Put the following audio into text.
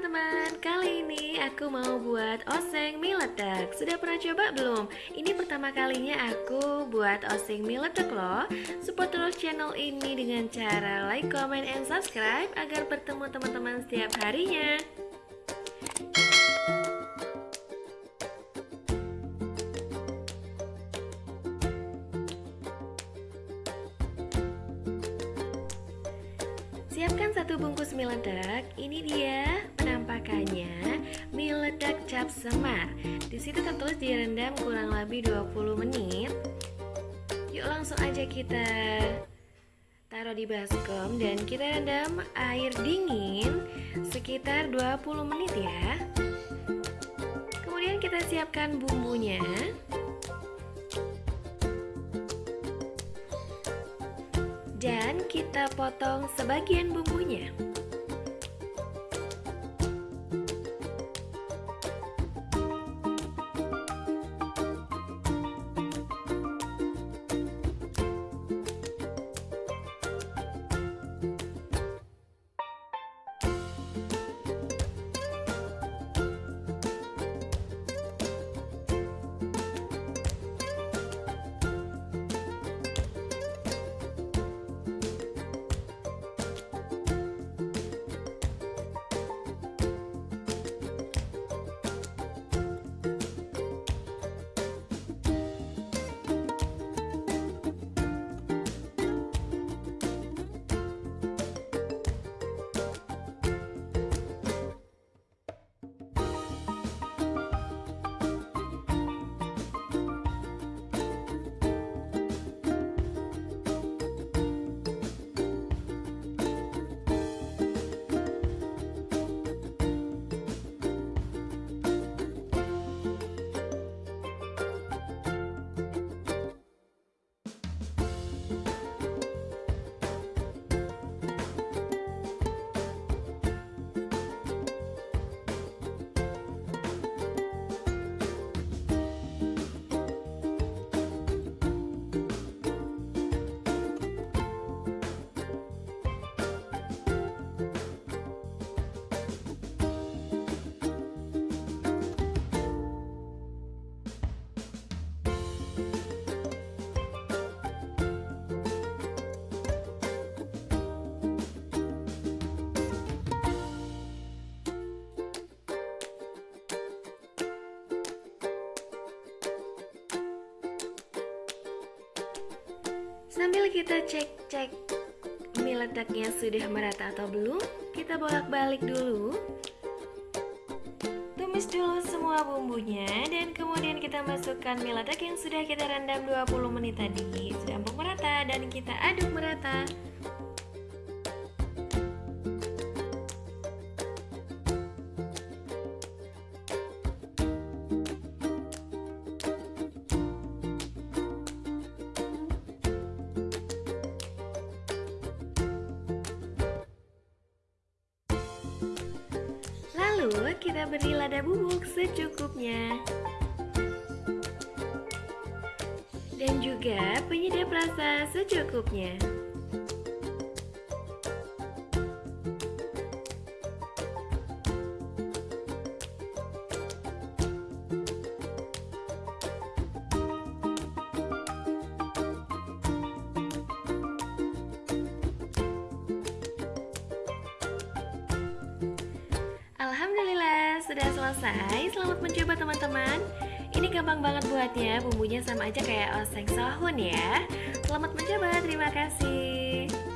teman-teman, kali ini aku mau buat oseng mie ledak Sudah pernah coba belum? Ini pertama kalinya aku buat oseng mie ledak loh. Support terus channel ini dengan cara like, comment, and subscribe Agar bertemu teman-teman setiap harinya. Siapkan satu bungkus mie ledak. Ini dia penampakannya mie ledak cap semar. Di situ tertulis direndam kurang lebih 20 menit. Yuk langsung aja kita taruh di baskom dan kita rendam air dingin sekitar 20 menit ya. Kemudian kita siapkan bumbunya. dan kita potong sebagian bumbunya. Sambil kita cek-cek mie ledaknya sudah merata atau belum, kita bolak-balik dulu. Tumis dulu semua bumbunya dan kemudian kita masukkan mie ledak yang sudah kita rendam 20 menit tadi. Sudah merata dan kita aduk merata. Lalu kita beri lada bubuk secukupnya. Dan juga penyedap rasa secukupnya sudah selesai Selamat mencoba teman-teman. Ini gampang banget buatnya Bumbunya sama aja kayak oseng sahun ya. Selamat mencoba, terima kasih